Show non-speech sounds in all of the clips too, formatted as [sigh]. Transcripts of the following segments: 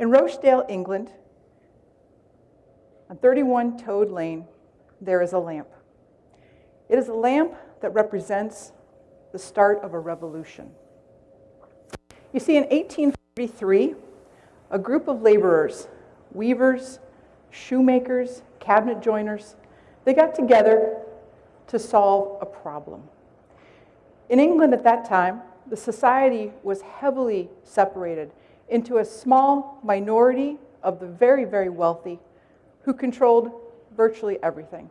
In Rochdale, England, on 31 Toad Lane, there is a lamp. It is a lamp that represents the start of a revolution. You see, in 1843, a group of laborers, weavers, shoemakers, cabinet joiners, they got together to solve a problem. In England at that time, the society was heavily separated into a small minority of the very, very wealthy who controlled virtually everything.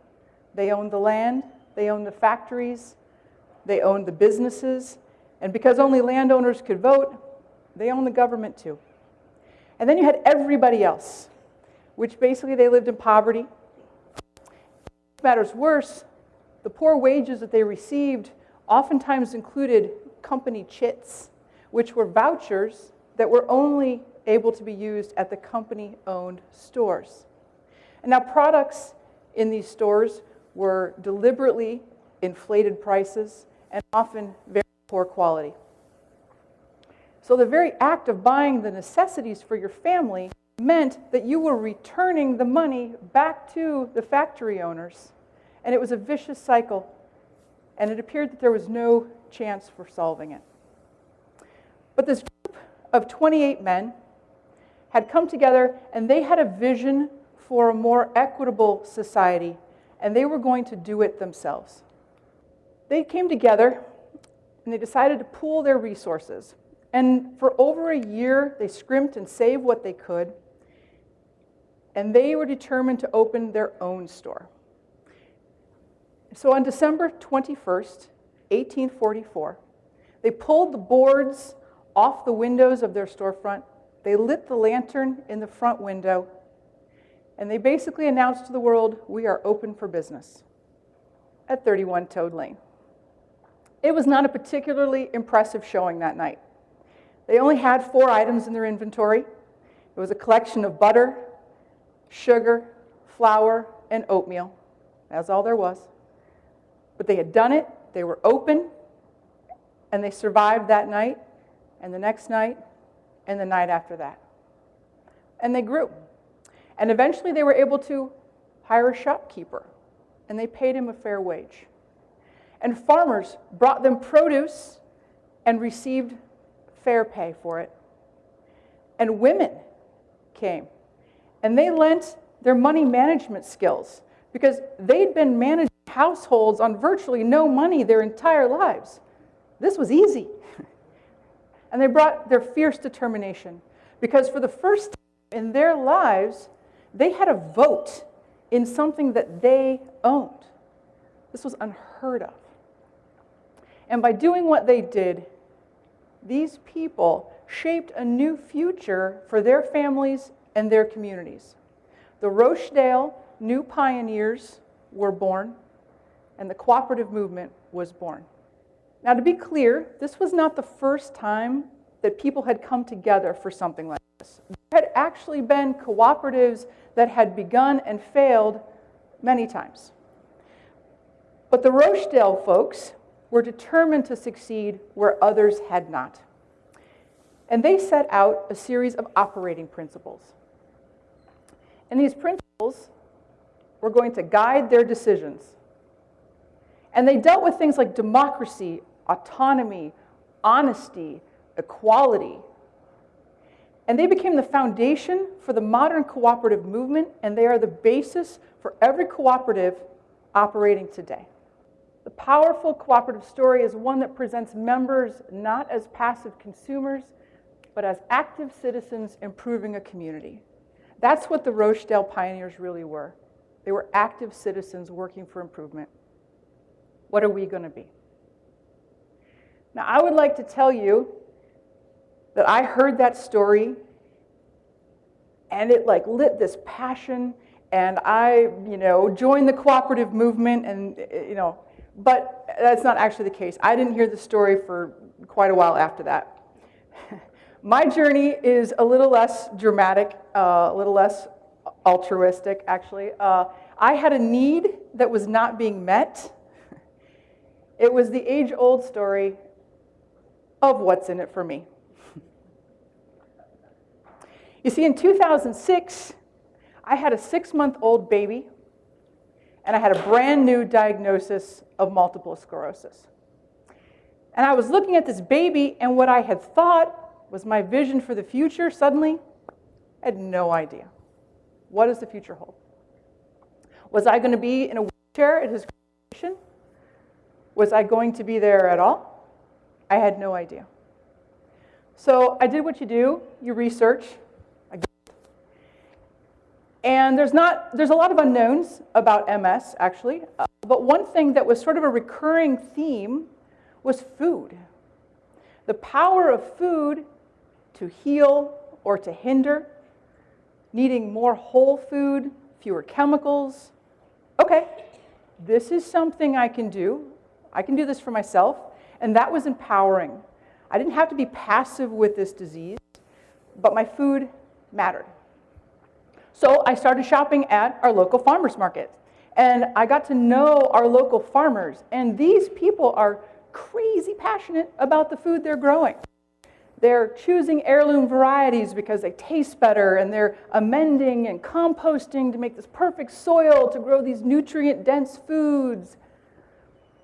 They owned the land, they owned the factories, they owned the businesses, and because only landowners could vote, they owned the government too. And then you had everybody else, which basically they lived in poverty. Matters worse, the poor wages that they received oftentimes included company chits, which were vouchers that were only able to be used at the company-owned stores. And now products in these stores were deliberately inflated prices and often very poor quality. So the very act of buying the necessities for your family meant that you were returning the money back to the factory owners. And it was a vicious cycle. And it appeared that there was no chance for solving it. But this of 28 men had come together and they had a vision for a more equitable society, and they were going to do it themselves. They came together and they decided to pool their resources. And for over a year, they scrimped and saved what they could, and they were determined to open their own store. So on December 21st, 1844, they pulled the boards off the windows of their storefront, they lit the lantern in the front window, and they basically announced to the world, we are open for business at 31 Toad Lane. It was not a particularly impressive showing that night. They only had four items in their inventory. It was a collection of butter, sugar, flour, and oatmeal. That's all there was. But they had done it, they were open, and they survived that night, and the next night, and the night after that. And they grew. And eventually they were able to hire a shopkeeper, and they paid him a fair wage. And farmers brought them produce and received fair pay for it. And women came, and they lent their money management skills because they'd been managing households on virtually no money their entire lives. This was easy. [laughs] and they brought their fierce determination because for the first time in their lives, they had a vote in something that they owned. This was unheard of. And by doing what they did, these people shaped a new future for their families and their communities. The Rochdale New Pioneers were born, and the cooperative movement was born. Now, to be clear, this was not the first time that people had come together for something like this. There had actually been cooperatives that had begun and failed many times. But the Rochdale folks were determined to succeed where others had not. And they set out a series of operating principles. And these principles were going to guide their decisions. And they dealt with things like democracy, autonomy, honesty, equality. And they became the foundation for the modern cooperative movement, and they are the basis for every cooperative operating today. The powerful cooperative story is one that presents members not as passive consumers, but as active citizens improving a community. That's what the Rochdale pioneers really were. They were active citizens working for improvement. What are we going to be? Now, I would like to tell you that I heard that story and it like lit this passion and I, you know, joined the cooperative movement and, you know, but that's not actually the case. I didn't hear the story for quite a while after that. [laughs] My journey is a little less dramatic, uh, a little less altruistic, actually. Uh, I had a need that was not being met. [laughs] It was the age-old story of what's in it for me. You see, in 2006, I had a six month old baby, and I had a brand new diagnosis of multiple sclerosis. And I was looking at this baby, and what I had thought was my vision for the future suddenly I had no idea. What does the future hold? Was I going to be in a wheelchair at his graduation? Was I going to be there at all? I had no idea. So I did what you do you research. And there's, not, there's a lot of unknowns about MS, actually. Uh, but one thing that was sort of a recurring theme was food. The power of food to heal or to hinder, needing more whole food, fewer chemicals. Okay, this is something I can do. I can do this for myself. And that was empowering. I didn't have to be passive with this disease, but my food mattered. So I started shopping at our local farmers market. And I got to know our local farmers. And these people are crazy passionate about the food they're growing. They're choosing heirloom varieties because they taste better, and they're amending and composting to make this perfect soil to grow these nutrient dense foods.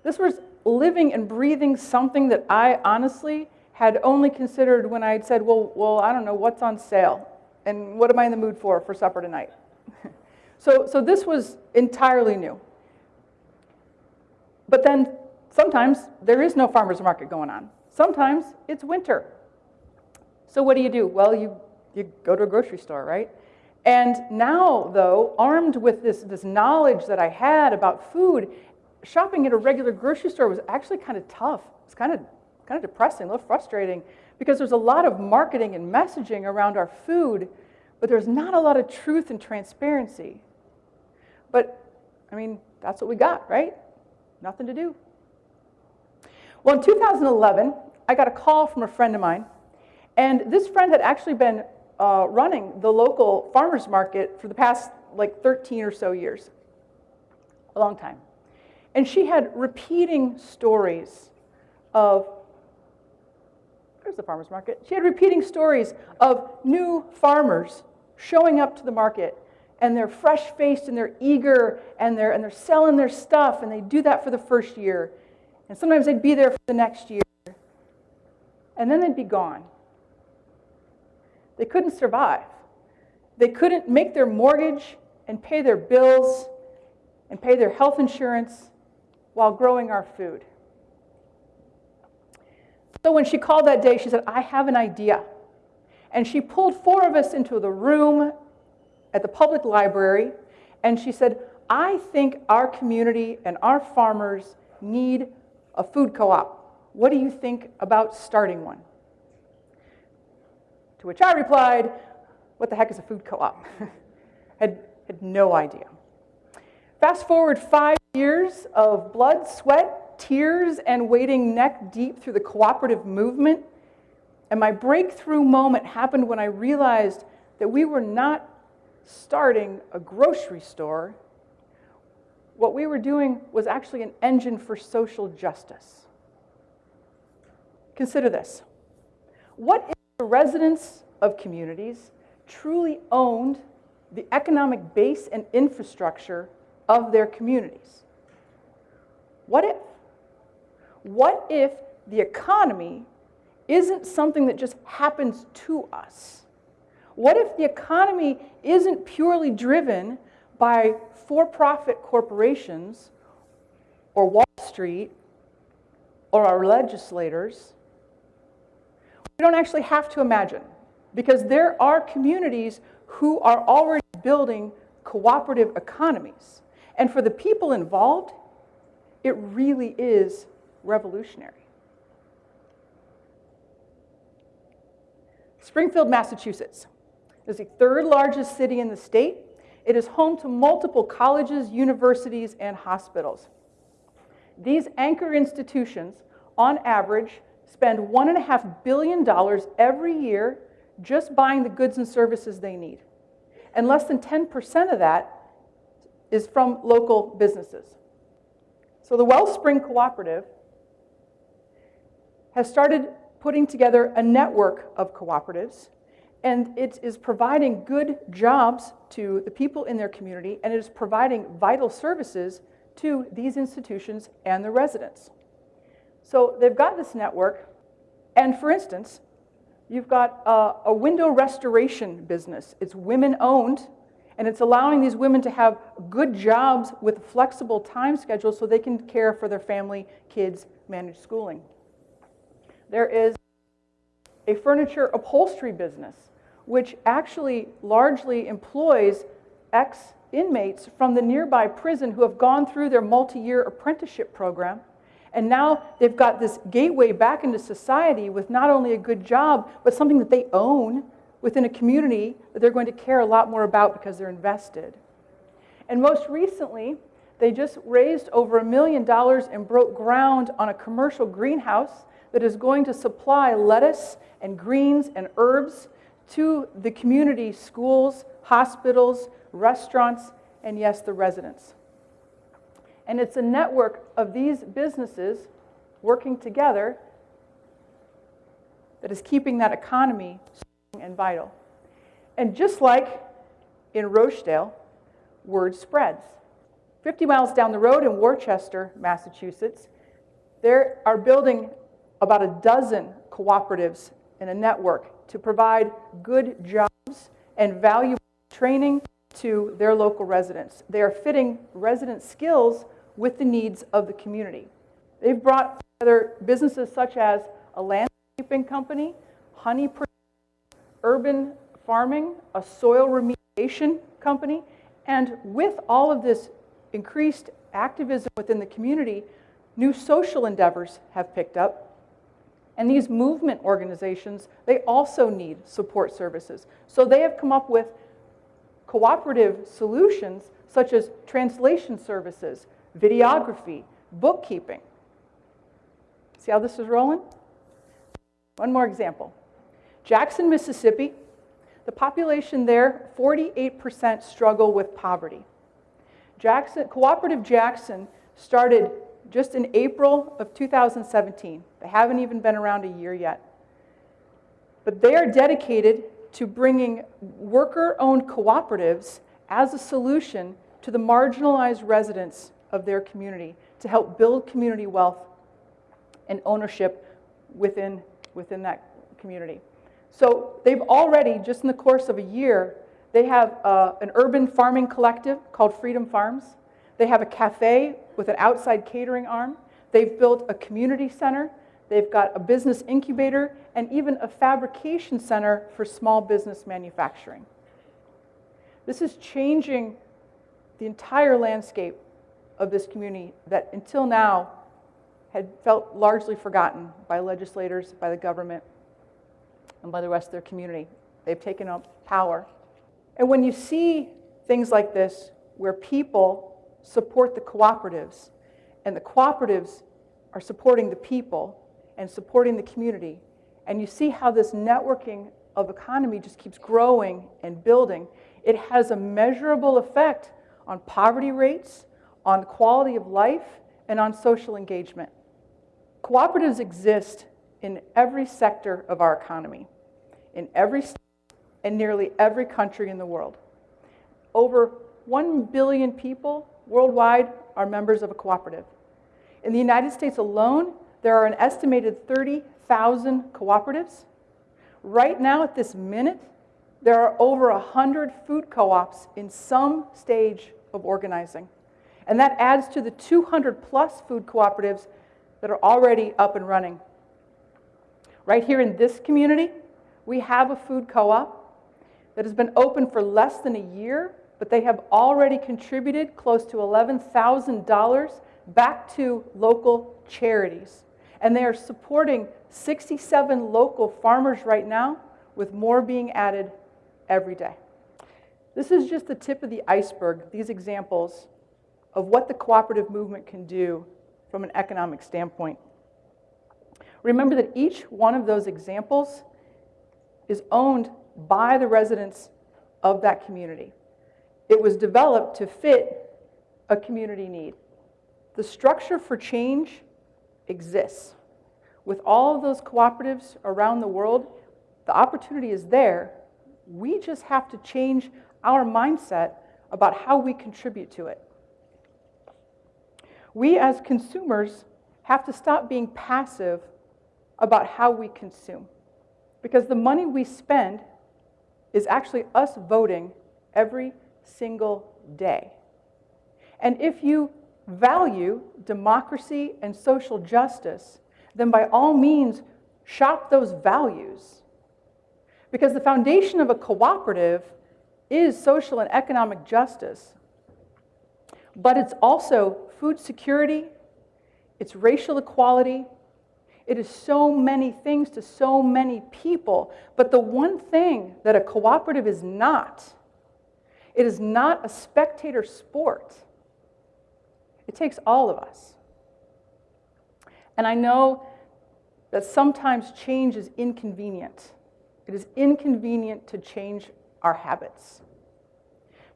This was living and breathing something that I honestly had only considered when I had said, well, well, I don't know, what's on sale? And what am I in the mood for for supper tonight? [laughs] so, so this was entirely new. But then sometimes there is no farmer's market going on. Sometimes it's winter. So what do you do? Well, you, you go to a grocery store, right? And now, though, armed with this, this knowledge that I had about food, shopping at a regular grocery store was actually kind of tough. It's kind of, kind of depressing, a little frustrating, because there's a lot of marketing and messaging around our food, but there's not a lot of truth and transparency. But, I mean, that's what we got, right? Nothing to do. Well, in 2011, I got a call from a friend of mine, and this friend had actually been uh, running the local farmers market for the past like 13 or so years, a long time. And she had repeating stories of there's the farmer's market. She had repeating stories of new farmers showing up to the market and they're fresh faced and they're eager and they're, and they're selling their stuff and they do that for the first year. And sometimes they'd be there for the next year. And then they'd be gone. They couldn't survive. They couldn't make their mortgage and pay their bills and pay their health insurance while growing our food. So when she called that day, she said, I have an idea. And she pulled four of us into the room at the public library, and she said, I think our community and our farmers need a food co op. What do you think about starting one? To which I replied, What the heck is a food co op? [laughs] had, had no idea. Fast forward five years of blood, sweat, tears and wading neck deep through the cooperative movement. And my breakthrough moment happened when I realized that we were not starting a grocery store. What we were doing was actually an engine for social justice. Consider this. What if the residents of communities truly owned the economic base and infrastructure of their communities? What if? What if the economy isn't something that just happens to us? What if the economy isn't purely driven by for profit corporations or Wall Street or our legislators? We don't actually have to imagine because there are communities who are already building cooperative economies. And for the people involved, it really is revolutionary. Springfield, Massachusetts is the third largest city in the state. It is home to multiple colleges, universities, and hospitals. These anchor institutions, on average, spend $1.5 billion every year just buying the goods and services they need. And less than 10% of that is from local businesses. So the Wellspring Cooperative has started putting together a network of cooperatives. And it is providing good jobs to the people in their community, and it is providing vital services to these institutions and the residents. So they've got this network, and for instance, you've got a, a window restoration business. It's women owned, and it's allowing these women to have good jobs with flexible time schedules so they can care for their family, kids, manage schooling. There is a furniture upholstery business, which actually largely employs ex inmates from the nearby prison who have gone through their multi year apprenticeship program. And now they've got this gateway back into society with not only a good job, but something that they own within a community that they're going to care a lot more about because they're invested. And most recently, they just raised over a million dollars and broke ground on a commercial greenhouse that is going to supply lettuce and greens and herbs to the community schools, hospitals, restaurants, and yes, the residents. And it's a network of these businesses working together that is keeping that economy and vital. And just like in Rochdale, word spreads. 50 miles down the road in Worcester, Massachusetts, they are building about a dozen cooperatives in a network to provide good jobs and valuable training to their local residents. They are fitting resident skills with the needs of the community. They've brought together businesses such as a landscaping company, honey urban farming, a soil remediation company, and with all of this increased activism within the community, new social endeavors have picked up. And these movement organizations, they also need support services. So they have come up with cooperative solutions such as translation services, videography, bookkeeping. See how this is rolling? One more example. Jackson, Mississippi, the population there, 48% struggle with poverty. Jackson, Cooperation Jackson started just in April of 2017. They haven't even been around a year yet. But they are dedicated to bringing worker owned cooperatives as a solution to the marginalized residents of their community to help build community wealth and ownership within, within that community. So they've already, just in the course of a year, they have uh, an urban farming collective called Freedom Farms. They have a cafe with an outside catering arm. They've built a community center. They've got a business incubator and even a fabrication center for small business manufacturing. This is changing the entire landscape of this community that until now had felt largely forgotten by legislators, by the government, and by the rest of their community. They've taken up power. And when you see things like this, where people support the cooperatives, and the cooperatives are supporting the people and supporting the community, and you see how this networking of economy just keeps growing and building, it has a measurable effect on poverty rates, on quality of life, and on social engagement. Cooperatives exist in every sector of our economy, in every state and nearly every country in the world. Over 1 billion people worldwide are members of a cooperative. In the United States alone, there are an estimated 30,000 cooperatives. Right now, at this minute, there are over 100 food co ops in some stage of organizing. And that adds to the 200 plus food cooperatives that are already up and running. Right here in this community, we have a food co op that has been open for less than a year, but they have already contributed close to $11,000 back to local charities. And they are supporting 67 local farmers right now, with more being added every day. This is just the tip of the iceberg, these examples of what the cooperative movement can do from an economic standpoint. Remember that each one of those examples is owned by the residents of that community. It was developed to fit a community need. The structure for change exists. With all of those cooperatives around the world, the opportunity is there, We just have to change our mindset about how we contribute to it. We as consumers have to stop being passive about how we consume. Because the money we spend is actually us voting every single day. And if you value democracy and social justice, then by all means, shop those values. Because the foundation of a cooperative is social and economic justice, but it's also food security, it's racial equality, it is so many things to so many people. But the one thing that a cooperative is not, it is not a spectator sport. It takes all of us. And I know that sometimes change is inconvenient. It is inconvenient to change our habits.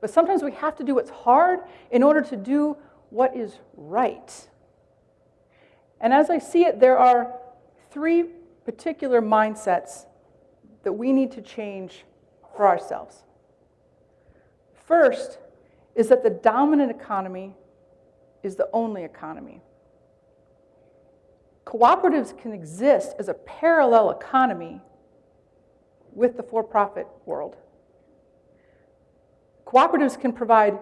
But sometimes we have to do what's hard in order to do what is right. And as I see it, there are three particular mindsets that we need to change for ourselves. First is that the dominant economy is the only economy. Cooperatives can exist as a parallel economy with the for profit world. Cooperatives can provide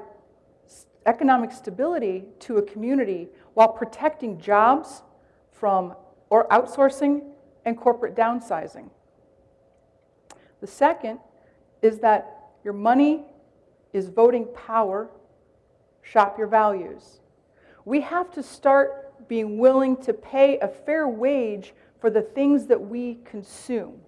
economic stability to a community while protecting jobs from or outsourcing and corporate downsizing. The second is that your money is voting power, shop your values. We have to start being willing to pay a fair wage for the things that we consume.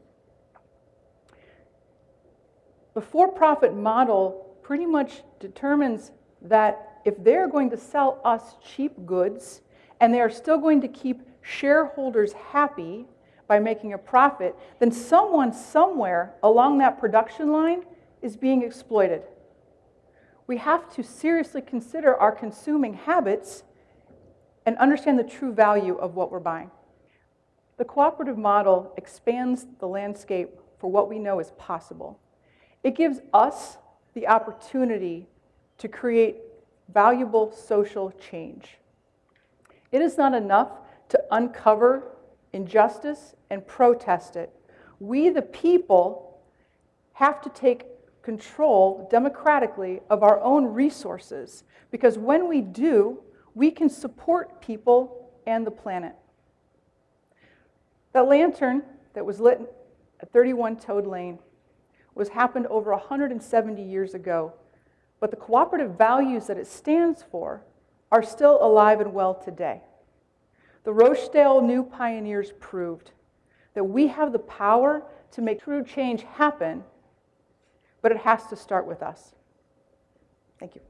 The for profit model pretty much determines that if they're going to sell us cheap goods and they are still going to keep shareholders happy by making a profit, then someone somewhere along that production line is being exploited. We have to seriously consider our consuming habits and understand the true value of what we're buying. The cooperative model expands the landscape for what we know is possible. It gives us the opportunity to create valuable social change. It is not enough to uncover injustice and protest it. We, the people, have to take control democratically of our own resources because when we do, we can support people and the planet. That lantern that was lit at 31 Toad Lane was happened over 170 years ago, but the cooperative values that it stands for are still alive and well today. The Rochdale New Pioneers proved that we have the power to make true change happen, but it has to start with us. Thank you.